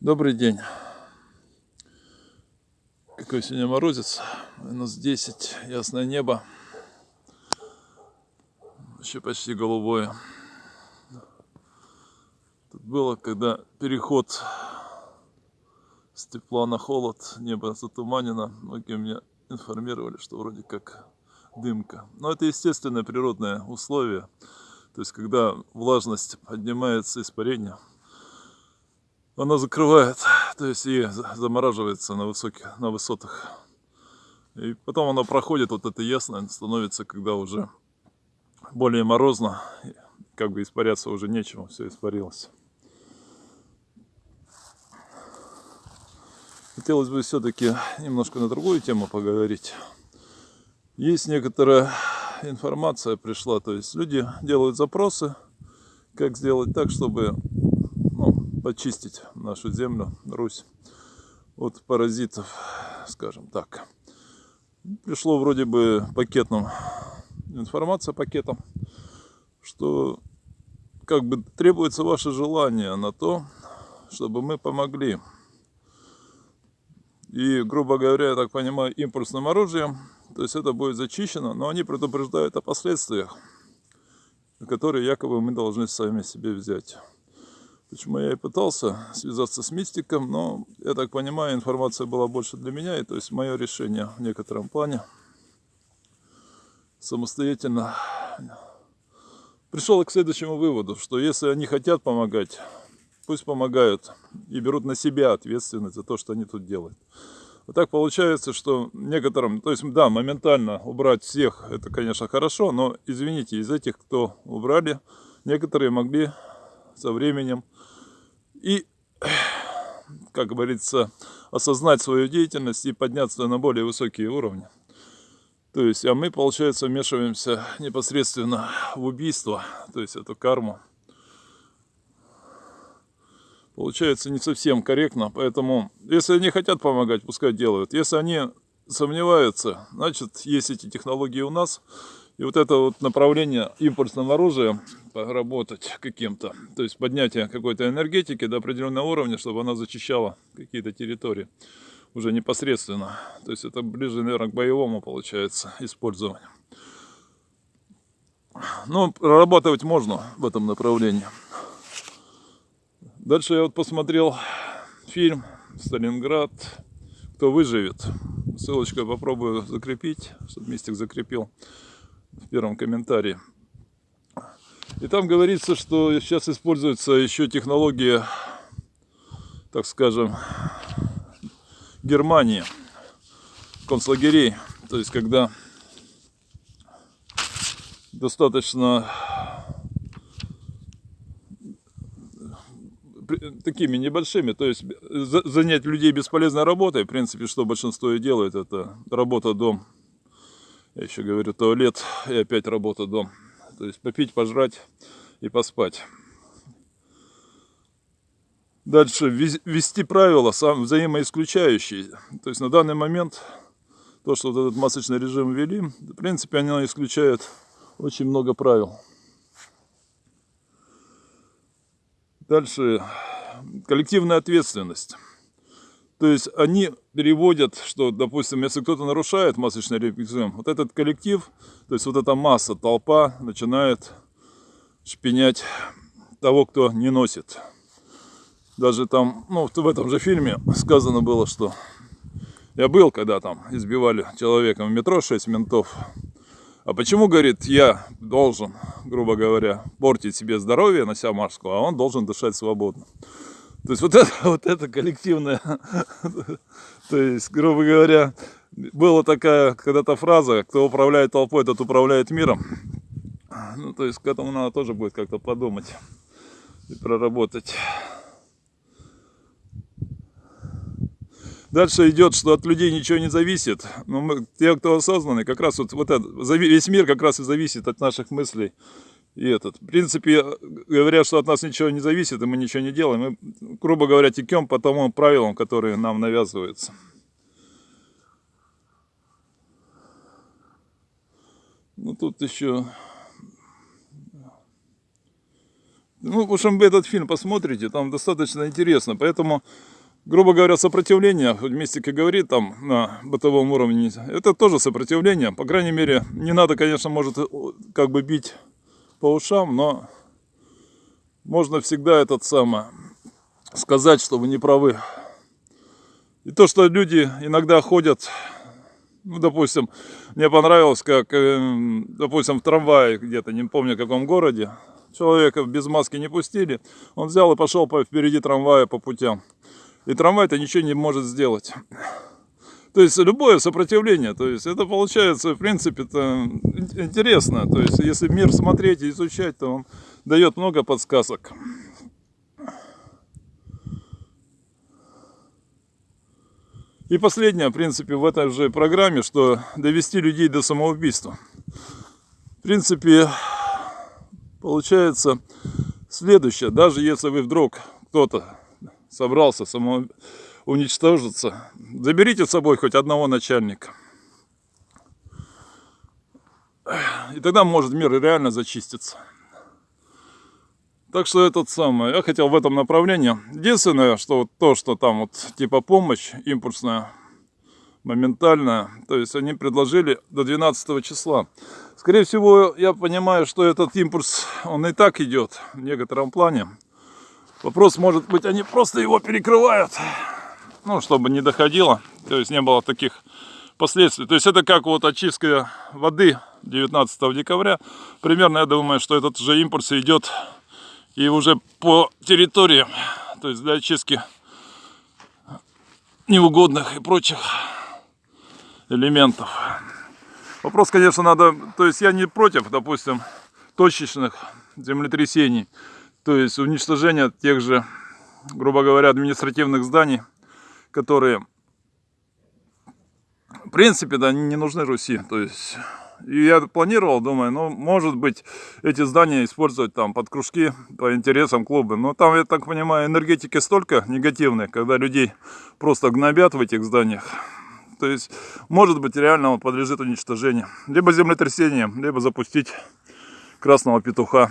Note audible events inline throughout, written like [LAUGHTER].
Добрый день. Какой сегодня морозец. Минус 10, ясное небо. Еще почти голубое. Тут было, когда переход с тепла на холод, небо затуманено. Многие меня информировали, что вроде как дымка. Но это естественное природное условие. То есть, когда влажность поднимается, испарение – она закрывает, то есть и замораживается на высоких, на высотах. И потом она проходит, вот это ясно, становится, когда уже более морозно, как бы испаряться уже нечего, все испарилось. Хотелось бы все-таки немножко на другую тему поговорить. Есть некоторая информация пришла, то есть люди делают запросы, как сделать так, чтобы почистить нашу землю, Русь, от паразитов, скажем так. Пришло вроде бы пакетом, информация пакетом, что как бы требуется ваше желание на то, чтобы мы помогли. И, грубо говоря, я так понимаю, импульсным оружием, то есть это будет зачищено, но они предупреждают о последствиях, которые якобы мы должны сами себе взять. Почему я и пытался связаться с мистиком, но, я так понимаю, информация была больше для меня, и то есть мое решение в некотором плане самостоятельно пришел к следующему выводу, что если они хотят помогать, пусть помогают и берут на себя ответственность за то, что они тут делают. Вот так получается, что некоторым, то есть, да, моментально убрать всех, это, конечно, хорошо, но, извините, из этих, кто убрали, некоторые могли со временем и, как говорится, осознать свою деятельность и подняться на более высокие уровни. То есть, а мы, получается, вмешиваемся непосредственно в убийство, то есть эту карму. Получается не совсем корректно, поэтому, если они хотят помогать, пускай делают. Если они сомневаются, значит, есть эти технологии у нас, и вот это вот направление импульсного оружия поработать каким-то, то есть поднятие какой-то энергетики до определенного уровня, чтобы она зачищала какие-то территории уже непосредственно. То есть это ближе, наверное, к боевому получается использованию. Но прорабатывать можно в этом направлении. Дальше я вот посмотрел фильм «Сталинград. Кто выживет». Ссылочку попробую закрепить, чтобы Мистик закрепил в первом комментарии. И там говорится, что сейчас используется еще технология, так скажем, Германии, концлагерей. То есть, когда достаточно такими небольшими, то есть занять людей бесполезной работой, в принципе, что большинство и делает, это работа дом я еще говорю, туалет и опять работа дом. То есть попить, пожрать и поспать. Дальше ввести правила сам взаимоисключающие. То есть на данный момент то, что вот этот масочный режим ввели, в принципе, они исключают очень много правил. Дальше коллективная ответственность. То есть они переводят, что, допустим, если кто-то нарушает масочный режим, вот этот коллектив, то есть вот эта масса, толпа начинает шпинять того, кто не носит. Даже там, ну, в этом же фильме сказано было, что я был, когда там избивали человека в метро, 6 ментов. А почему, говорит, я должен, грубо говоря, портить себе здоровье, нося маску, а он должен дышать свободно? То есть вот это, [LAUGHS] вот это коллективное, [LAUGHS] то есть, грубо говоря, была такая когда-то фраза, кто управляет толпой, тот управляет миром. Ну, то есть к этому надо тоже будет как-то подумать и проработать. Дальше идет, что от людей ничего не зависит. Но мы, те, кто осознанный, как раз вот, вот это, весь мир как раз и зависит от наших мыслей и этот. В принципе, говорят, что от нас ничего не зависит, и мы ничего не делаем. Мы, грубо говоря, текем по тому правилам, которые нам навязываются. Ну, тут еще Ну, в общем, вы этот фильм посмотрите, там достаточно интересно. Поэтому, грубо говоря, сопротивление, хоть Мистика говорит там на бытовом уровне, это тоже сопротивление. По крайней мере, не надо, конечно, может, как бы бить по ушам, но можно всегда этот самый сказать, что вы не правы. И то, что люди иногда ходят, ну, допустим, мне понравилось, как, эм, допустим, в трамвае где-то, не помню в каком городе, человека без маски не пустили, он взял и пошел по, впереди трамвая по путям. И трамвай-то ничего не может сделать. То есть любое сопротивление, то есть это получается, в принципе, это интересно. То есть если мир смотреть и изучать, то он дает много подсказок. И последнее, в принципе, в этой же программе, что довести людей до самоубийства. В принципе, получается следующее. Даже если вы вдруг кто-то собрался самоуничтожиться, заберите с собой хоть одного начальника. И тогда может мир реально зачиститься. Так что этот самый, я хотел в этом направлении. Единственное, что вот то, что там вот типа помощь импульсная, моментальная, то есть они предложили до 12 числа. Скорее всего, я понимаю, что этот импульс, он и так идет в некотором плане. Вопрос, может быть, они просто его перекрывают, ну, чтобы не доходило, то есть не было таких последствий. То есть это как вот очистка воды 19 декабря. Примерно, я думаю, что этот же импульс идет и уже по территории, то есть для очистки неугодных и прочих элементов. Вопрос, конечно, надо, то есть я не против, допустим, точечных землетрясений, то есть уничтожения тех же, грубо говоря, административных зданий, которые, в принципе, да, не нужны Руси, то есть я планировал, думаю, ну, может быть, эти здания использовать там под кружки по интересам клуба. Но там, я так понимаю, энергетики столько негативной, когда людей просто гнобят в этих зданиях. То есть, может быть, реально он подлежит уничтожению. Либо землетрясением, либо запустить красного петуха.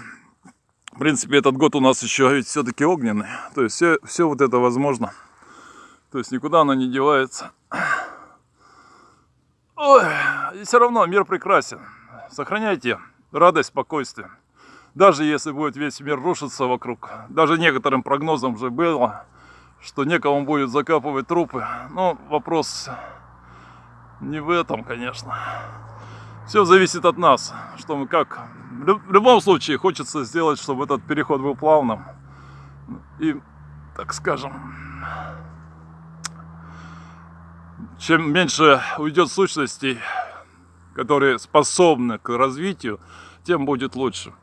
В принципе, этот год у нас еще ведь все-таки огненный. То есть, все, все вот это возможно. То есть, никуда оно не девается. Ой, и все равно мир прекрасен. Сохраняйте радость, спокойствие. Даже если будет весь мир рушиться вокруг. Даже некоторым прогнозам уже было, что некому будет закапывать трупы. Но вопрос не в этом, конечно. Все зависит от нас, что мы как. В любом случае хочется сделать, чтобы этот переход был плавным. И, так скажем, чем меньше уйдет сущностей, которые способны к развитию, тем будет лучше.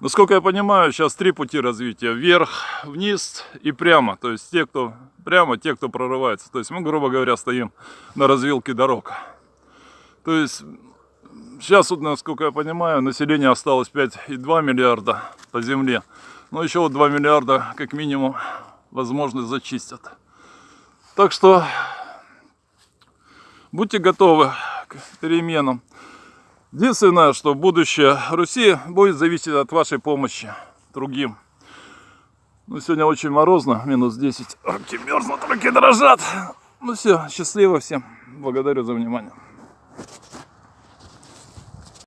Насколько я понимаю, сейчас три пути развития. Вверх, вниз и прямо. То есть те, кто прямо, те, кто прорывается. То есть мы, грубо говоря, стоим на развилке дорог. То есть сейчас, вот, насколько я понимаю, население осталось 5,2 миллиарда по земле. Но еще вот 2 миллиарда, как минимум, возможно, зачистят. Так что будьте готовы к переменам. Единственное, что будущее Руси будет зависеть от вашей помощи другим. Ну, сегодня очень морозно, минус 10. Руки мерзнут, руки дрожат. Ну все, счастливо всем. Благодарю за внимание.